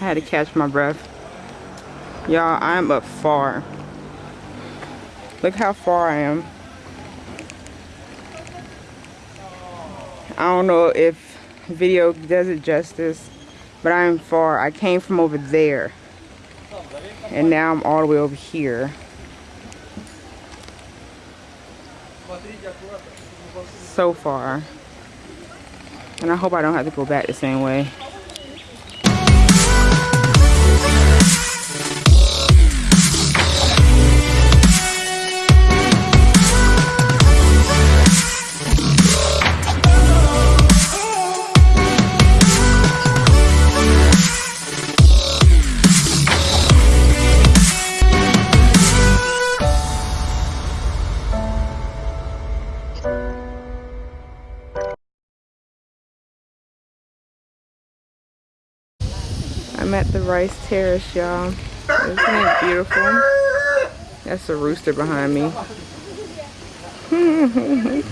I had to catch my breath. Y'all, I'm up far. Look how far I am. I don't know if video does it justice, but I'm far. I came from over there. And now I'm all the way over here. So far. And I hope I don't have to go back the same way. Rice Terrace, y'all. Isn't it beautiful? That's a rooster behind me.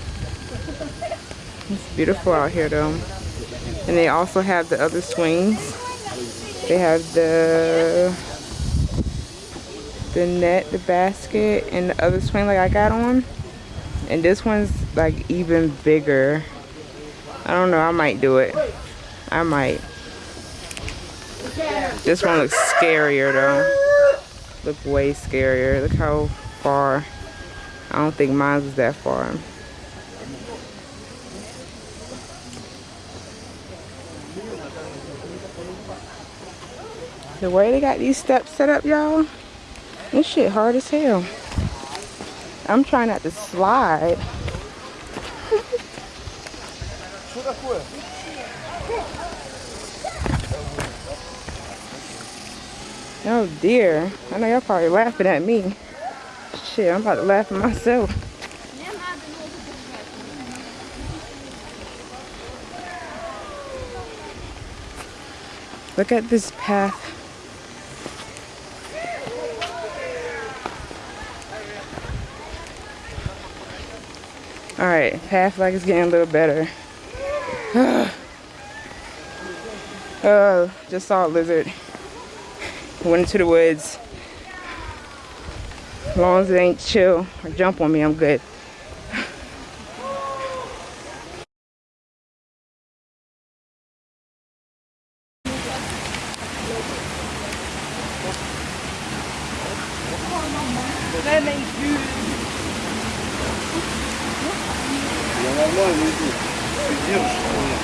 it's beautiful out here, though. And they also have the other swings. They have the the net, the basket, and the other swing like I got on. And this one's like even bigger. I don't know, I might do it. I might. This one looks scarier though. Look way scarier. Look how far. I don't think mine was that far. The way they got these steps set up, y'all, this shit hard as hell. I'm trying not to slide. Oh dear. I know y'all probably laughing at me. Shit, I'm about to laugh at myself. Look at this path. Alright, path like it's getting a little better. oh, just saw a lizard went into the woods. As long as it ain't chill or jump on me, I'm good.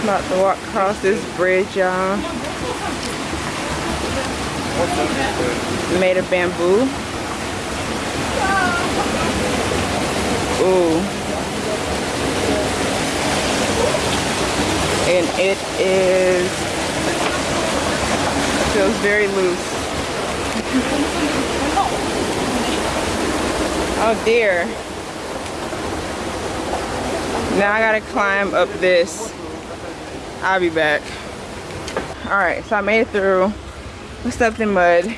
About to walk across this bridge, y'all made of bamboo. Ooh. And it is, feels very loose. oh dear. Now I gotta climb up this. I'll be back. All right, so I made it through. Stepped in mud.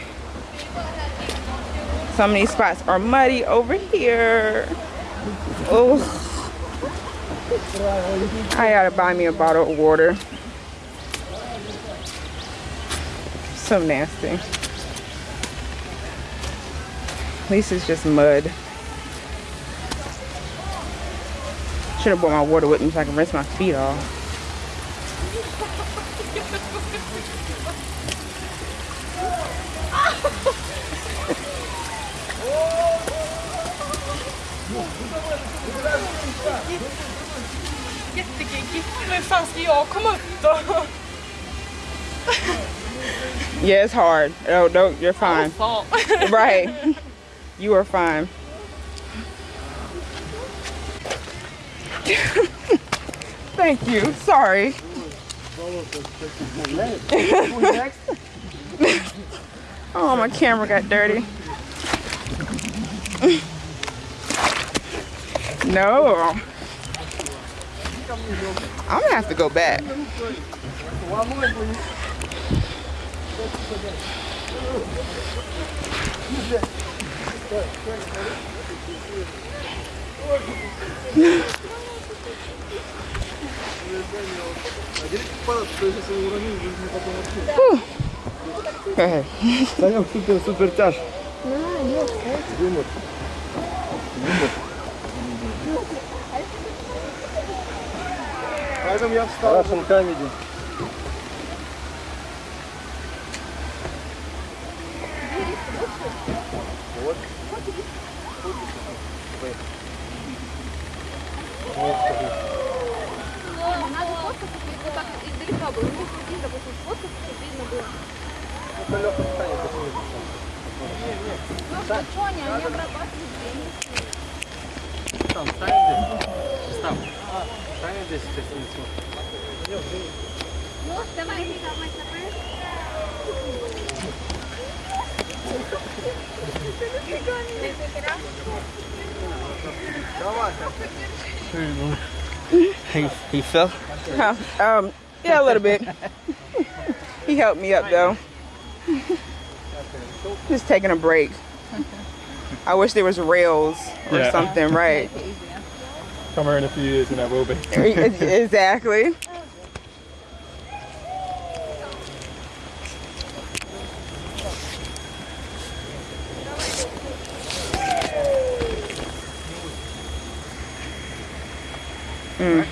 Some of these spots are muddy over here. Oh. I gotta buy me a bottle of water. So nasty. At least it's just mud. Should have brought my water with me so I can rinse my feet off. Hur fan ska jag komma upp då? Yeah, it's hard. No, no, you're fine. Oh, right. You are fine. Thank you. Sorry. oh, my camera got dirty. No. I'm gonna have to go back. Ahead. Санек супер, супер тяж. Юмор. Юмор. Поэтому я встал. Russian comedy. Вот. Надо фоткаться, вот так вот издалека было. Ну, допустим, фоткаться, чтобы видно было. Это легко встанет, почему Ну, что, что они, они обрабатывают время. Там, встань здесь. Став. Встань здесь, сейчас не смотрит. Ну, давай, давай, давай. He, he fell? Huh, Um, yeah, a little bit. he helped me up though. Just taking a break. I wish there was rails or Yeah. something, right? Come here in a few years and that will be. exactly. Mm.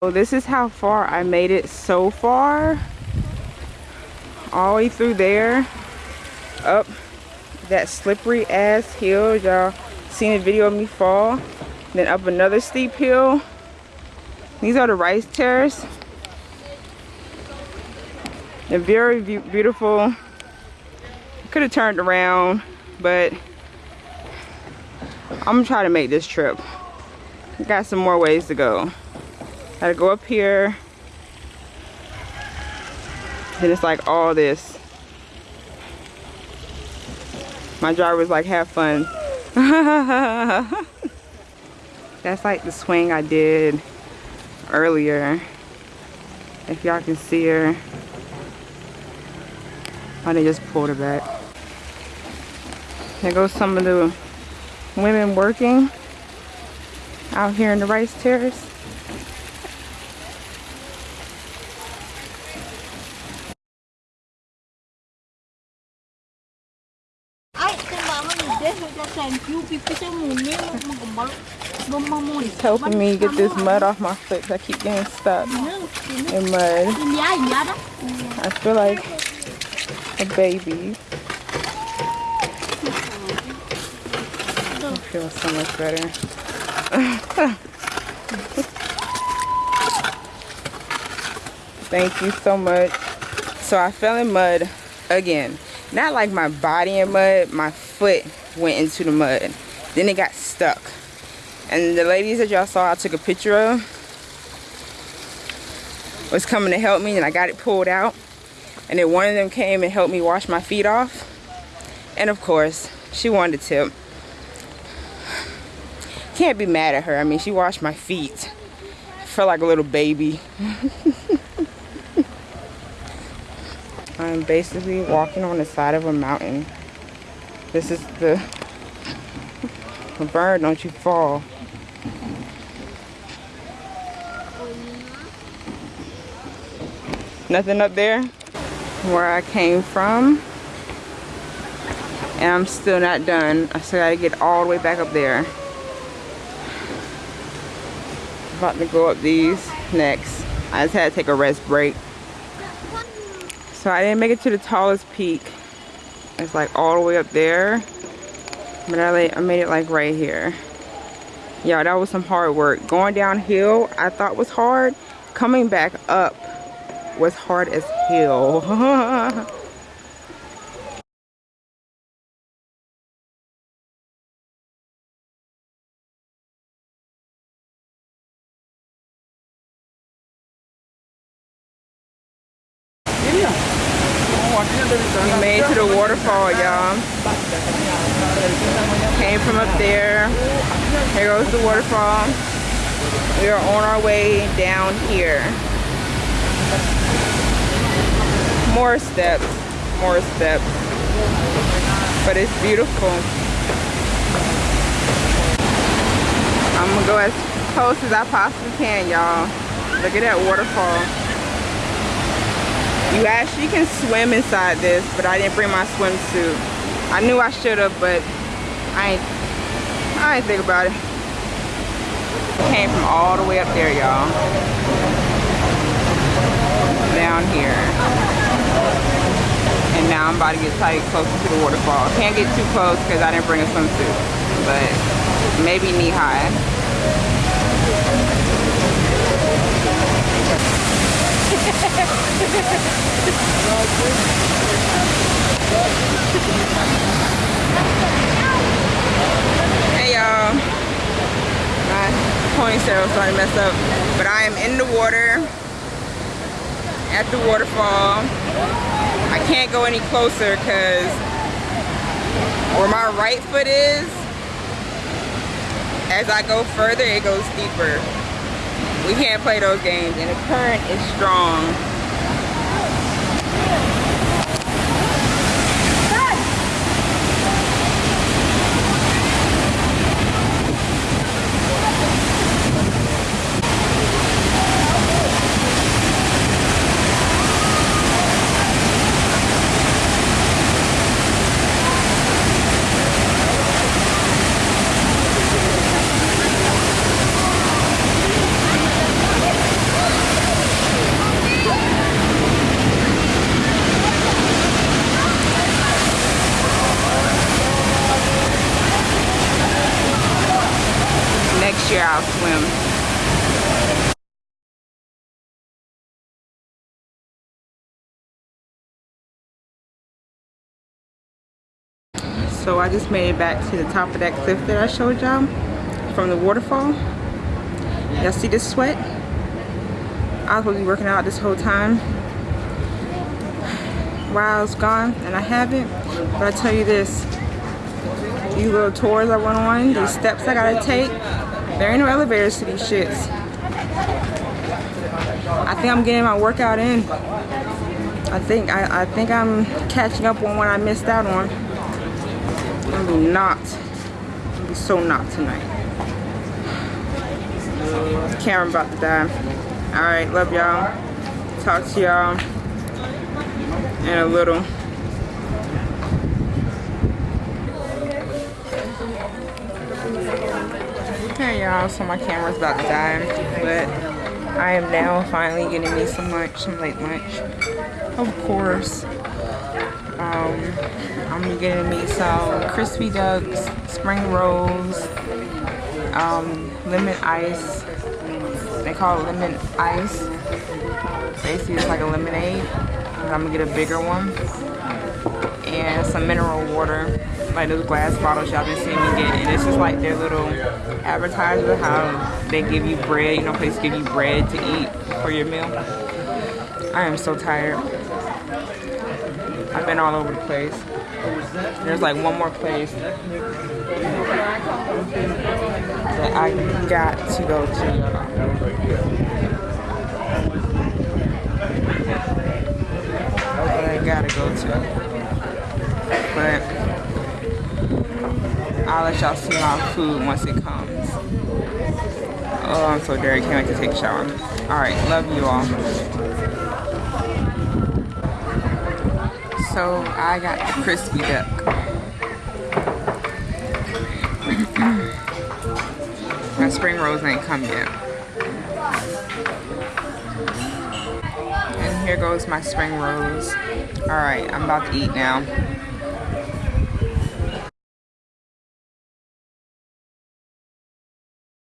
So this is how far I made it so far. All the way through there. Up that slippery ass hill. Y'all seen a video of me fall. Then up another steep hill. These are the rice terrace. They're very beau- beautiful. Could have turned around, but I'm gonna try to make this trip. Got some more ways to go. Gotta go up here. Then it's like all this. My driver was like, have fun. That's like the swing I did earlier. If y'all can see her. Oh, they just pulled her back. There goes some of the women working out here in the rice terrace. It's helping me get this mud off my foot I keep getting stuck in mud. I feel like a baby. I feel so much better. Thank you so much. So I fell in mud again. Not like my body in mud, my foot went into the mud. Then it got stuck. And the ladies that y'all saw I took a picture of was coming to help me and I got it pulled out. And then one of them came and helped me wash my feet off. And of course, she wanted a tip. Can't be mad at her. I mean, she washed my feet. I felt like a little baby. I'm basically walking on the side of a mountain. This is the bird, don't you fall. Nothing up there where I came from. And I'm still not done. I still gotta get all the way back up there. About to go up these next. I just had to take a rest break. So I didn't make it to the tallest peak. It's like all the way up there. But I, I made it like right here. Yeah, that was some hard work. Going downhill, I thought was hard. Coming back up was hard as hell. We made it to the waterfall, y'all. Came from up there. Here goes the waterfall. We are on our way down here. More steps, more steps. But it's beautiful. I'm gonna go as close as I possibly can, y'all. Look at that waterfall. You actually can swim inside this, but I didn't bring my swimsuit. I knew I should have, but I ain't, I ain't think about it. Came from all the way up there, y'all. Down here. And now I'm about to get tight closer to the waterfall. Can't get too close because I didn't bring a swimsuit. But maybe knee high. Hey y'all. My starting to mess up. But I am in the water at the waterfall. I can't go any closer because where my right foot is, as I go further, it goes deeper. We can't play those games and the current is strong. Swim. So I just made it back to the top of that cliff that I showed y'all from the waterfall. Y'all see this sweat? I was supposed to be working out this whole time while I was gone and I haven't. But I tell you this, these little tours I went on, these steps I gotta take, there ain't no elevators to these shits. I think I'm getting my workout in. I think I, I think I'm catching up on what I missed out on. I'm be not. I'm be so not tonight. Camera about to die. Alright, love y'all. Talk to y'all in a little. Okay y'all, so my camera's about to die, but I am now finally getting me some lunch, some late lunch. Of course. Um, I'm getting me some crispy ducks, spring rolls, um, lemon ice. They call it lemon ice. Basically, it's like a lemonade. I'm gonna get a bigger one. And some mineral water, like those glass bottles y'all been seeing me get. And this is like their little advertiser, how they give you bread, you know, places give you bread to eat for your meal. I am so tired. I've been all over the place. There's like one more place that I got to go to. That I gotta go to. But I'll let y'all see my food once it comes. Oh, I'm so dirty. Can't wait to take a shower. Alright, love you all. So I got the crispy duck. My spring rolls ain't come yet. And here goes my spring rolls. Alright, I'm about to eat now.